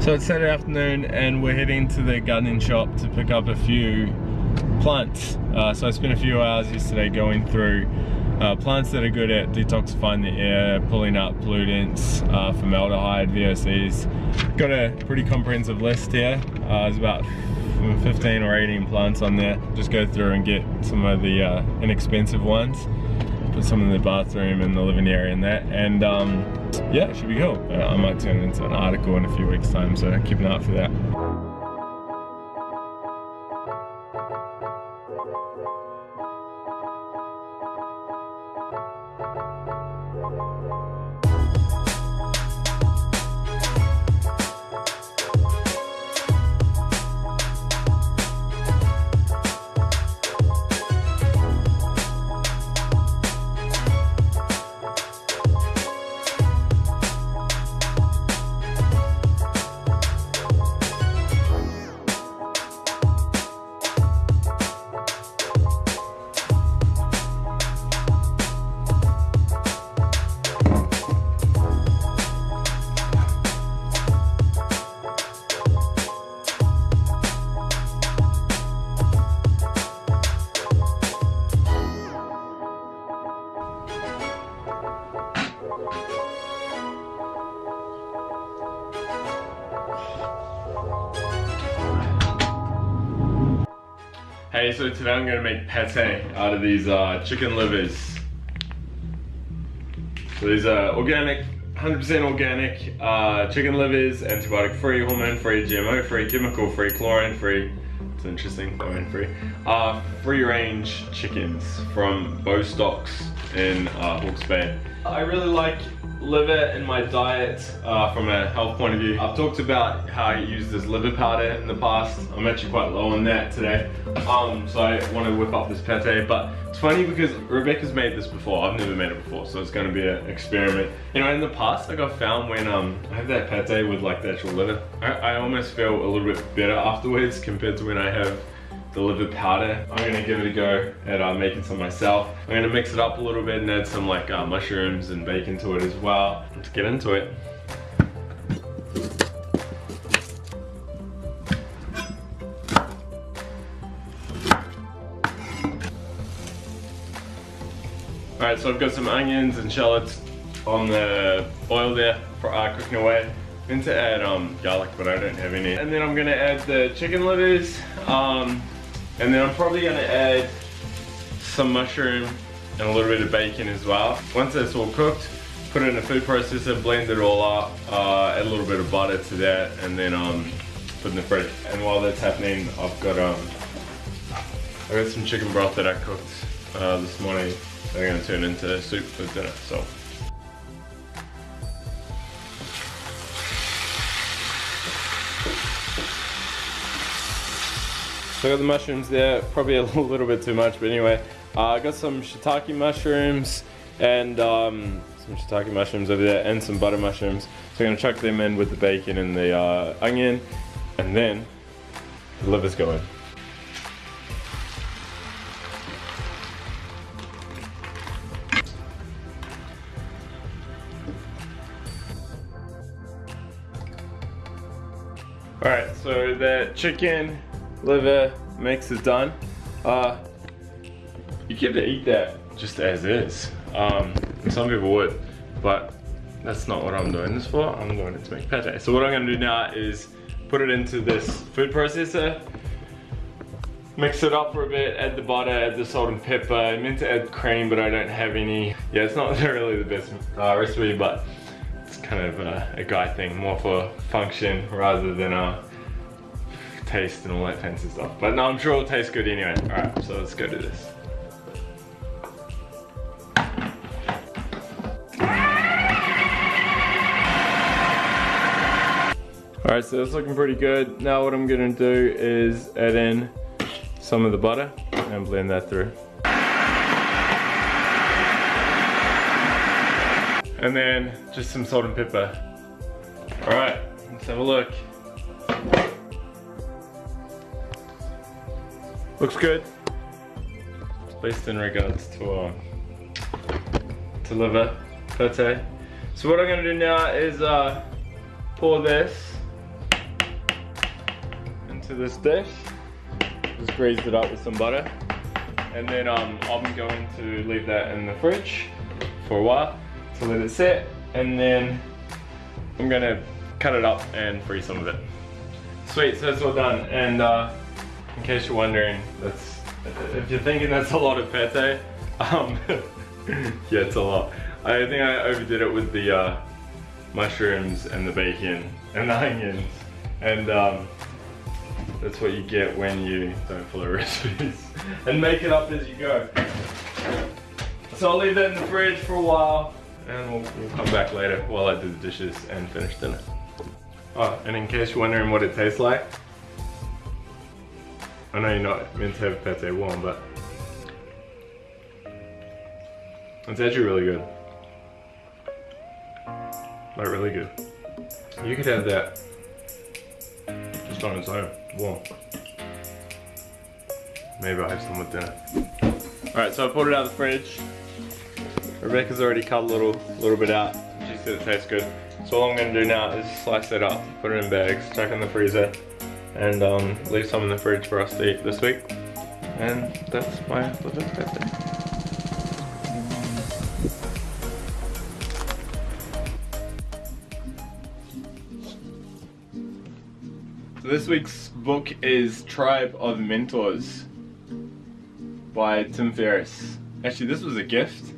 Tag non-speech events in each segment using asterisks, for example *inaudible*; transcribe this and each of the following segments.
So it's Saturday afternoon and we're heading to the gardening shop to pick up a few plants. Uh, so I spent a few hours yesterday going through uh, plants that are good at detoxifying the air, pulling out pollutants, uh, formaldehyde, VOCs. Got a pretty comprehensive list here. Uh, there's about 15 or 18 plants on there. Just go through and get some of the uh, inexpensive ones. Put some in the bathroom and the living area and that. And um, yeah, it should be cool. Uh, I might turn it into an article in a few weeks time, so keep an eye out for that. Hey, so today I'm gonna make pate out of these uh, chicken livers. So these are organic, 100% organic uh, chicken livers, antibiotic free, hormone free, GMO free, chemical free, chlorine free. It's interesting, chlorine free. Uh, free range chickens from Bostocks in uh, Hawke's Bay. I really like liver in my diet uh, from a health point of view. I've talked about how I use this liver powder in the past. I'm actually quite low on that today. Um, so I want to whip up this pate, but it's funny because Rebecca's made this before. I've never made it before, so it's going to be an experiment. You know, in the past, like I've found when um, I have that pate with like the actual liver, I, I almost feel a little bit better afterwards compared to when I have the liver powder. I'm gonna give it a go at uh, making some myself. I'm gonna mix it up a little bit and add some like uh, mushrooms and bacon to it as well. Let's get into it. Alright, so I've got some onions and shallots on the oil there for uh, cooking away. I'm to add um, garlic, but I don't have any. And then I'm gonna add the chicken livers. Um, and then I'm probably gonna add some mushroom and a little bit of bacon as well. Once that's all cooked, put it in a food processor, blend it all up, uh, add a little bit of butter to that, and then um, put in the fridge. And while that's happening, I've got um, I got some chicken broth that I cooked uh, this morning. I'm gonna turn into soup for dinner. So. So I got the mushrooms there, probably a *laughs* little bit too much, but anyway. Uh, I got some shiitake mushrooms and um, some shiitake mushrooms over there and some butter mushrooms. So I'm gonna chuck them in with the bacon and the uh, onion and then the liver's going. Alright, so the chicken liver mix is done. Uh, you get to eat that just as is. Um, some people would, but that's not what I'm doing this for. I'm doing it to make pate. So what I'm gonna do now is put it into this food processor, mix it up for a bit, add the butter, add the salt and pepper. I meant to add cream, but I don't have any. Yeah, it's not *laughs* really the best uh, recipe, but it's kind of uh, a guy thing, more for function rather than a uh, taste and all that fancy stuff. But no, I'm sure it'll taste good anyway. All right, so let's go do this. All right, so that's looking pretty good. Now what I'm gonna do is add in some of the butter and blend that through. And then just some salt and pepper. All right, let's have a look. Looks good. At least in regards to uh, to liver pate. So what I'm gonna do now is uh, pour this into this dish. Just greased it up with some butter. And then um, I'm going to leave that in the fridge for a while to let it set. And then I'm gonna cut it up and freeze some of it. Sweet, so it's all done. And uh, in case you're wondering, that's if you're thinking that's a lot of pate, um, *laughs* yeah, it's a lot. I think I overdid it with the uh, mushrooms and the bacon and the *laughs* onions. And um, that's what you get when you don't follow *laughs* recipes and make it up as you go. So I'll leave that in the fridge for a while and we'll, we'll come back later while I do the dishes and finish dinner. Oh, and in case you're wondering what it tastes like, I know you're not meant to have pate warm, but it's actually really good. Like really good. You could have that just on its own, warm. Maybe I'll have some with dinner. Alright, so I pulled it out of the fridge. Rebecca's already cut a little, little bit out. She said it tastes good. So all I'm gonna do now is slice it up, put it in bags, chuck it in the freezer, and um, leave some in the fridge for us to eat this week. And that's my little. So this week's book is Tribe of Mentors by Tim Ferriss. Actually, this was a gift,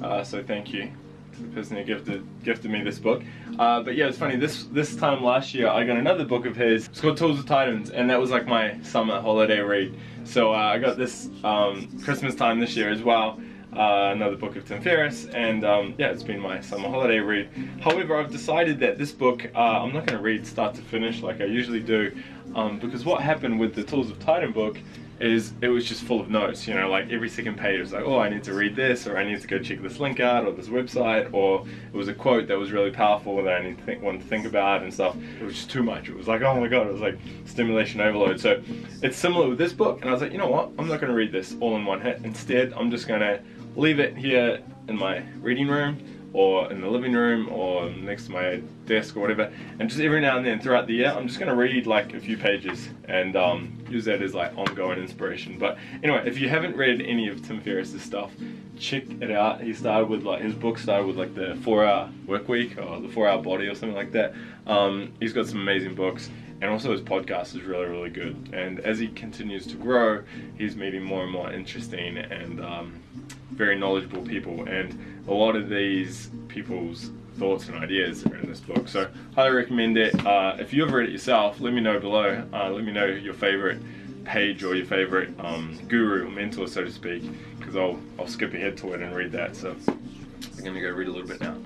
uh, so thank you the person who gifted gifted me this book. Uh, but yeah, it's funny. This this time last year, I got another book of his. It's called Tools of Titans, and that was like my summer holiday read. So uh, I got this um, Christmas time this year as well uh, another book of Tim Ferriss, and um, yeah, it's been my summer holiday read. However, I've decided that this book, uh, I'm not going to read start to finish like I usually do, um, because what happened with the Tools of Titan book is it was just full of notes, you know, like every second page was like, oh, I need to read this, or I need to go check this link out, or this website, or it was a quote that was really powerful that I need to think, to think about and stuff. It was just too much. It was like, oh my god, it was like stimulation overload. So it's similar with this book, and I was like, you know what, I'm not going to read this all in one hit. Instead, I'm just going to leave it here in my reading room or in the living room or next to my desk or whatever. And just every now and then throughout the year I'm just gonna read like a few pages and um, use that as like ongoing inspiration. But anyway if you haven't read any of Tim Ferriss's stuff check it out. He started with like his book started with like the four hour work week or the four hour body or something like that. Um, he's got some amazing books and also his podcast is really really good. And as he continues to grow he's meeting more and more interesting and um, very knowledgeable people and a lot of these people's thoughts and ideas are in this book. So highly recommend it. Uh, if you have read it yourself let me know below. Uh, let me know your favorite page or your favorite um, guru or mentor so to speak because I'll, I'll skip ahead to it and read that. So I'm gonna go read a little bit now.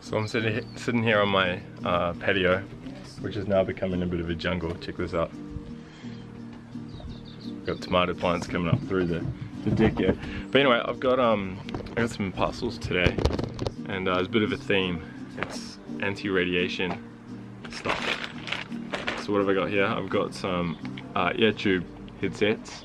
So I'm sitting, sitting here on my uh, patio which is now becoming a bit of a jungle. Check this out. Got tomato plants coming up through the, the deck here. But anyway, I've got um I got some parcels today and uh, it's a bit of a theme. It's anti-radiation stuff. So what have I got here? I've got some uh, tube headsets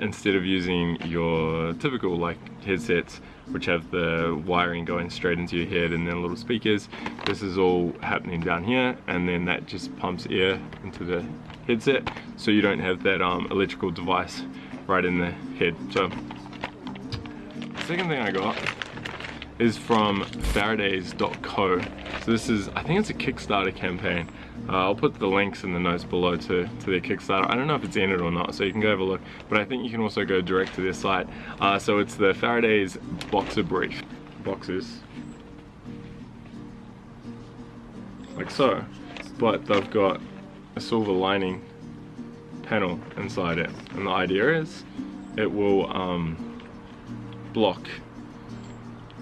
instead of using your typical like headsets which have the wiring going straight into your head and then little speakers. This is all happening down here and then that just pumps air into the headset so you don't have that um, electrical device right in the head. So second thing I got is from faradays.co so this is I think it's a Kickstarter campaign uh, I'll put the links in the notes below to, to their Kickstarter. I don't know if it's in it or not, so you can go have a look. But I think you can also go direct to their site. Uh, so it's the Faradays Boxer Brief. Boxes. Like so. But they've got a silver lining panel inside it. And the idea is it will um, block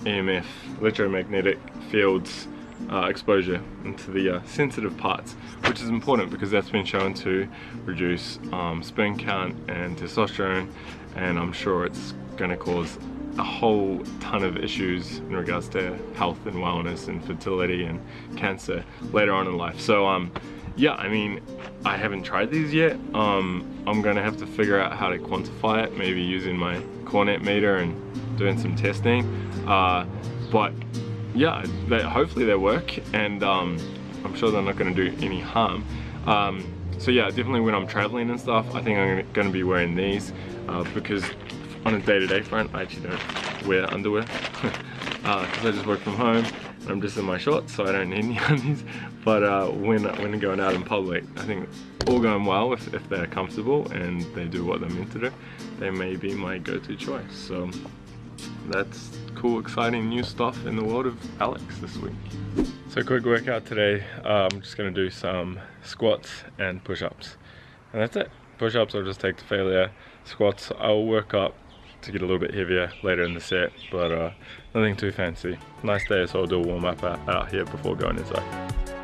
EMF, electromagnetic fields uh, exposure into the uh, sensitive parts which is important because that's been shown to reduce um, sperm count and testosterone and I'm sure it's going to cause a whole ton of issues in regards to health and wellness and fertility and cancer later on in life. So um yeah I mean I haven't tried these yet. Um I'm gonna have to figure out how to quantify it maybe using my Cornet meter and doing some testing. Uh, but yeah, they, hopefully they work and um, I'm sure they're not going to do any harm. Um, so yeah, definitely when I'm traveling and stuff, I think I'm going to be wearing these uh, because on a day-to-day -day front, I actually don't wear underwear. Because *laughs* uh, I just work from home and I'm just in my shorts so I don't need *laughs* any undies. But uh, when, when going out in public I think all going well if, if they're comfortable and they do what they're meant to do they may be my go-to choice. So that's cool exciting new stuff in the world of Alex this week. So quick workout today. Uh, I'm just gonna do some squats and push-ups. And that's it. Push-ups I'll just take to failure. Squats I'll work up to get a little bit heavier later in the set, but uh, nothing too fancy. Nice day, so I'll do a warm up out, out here before going inside.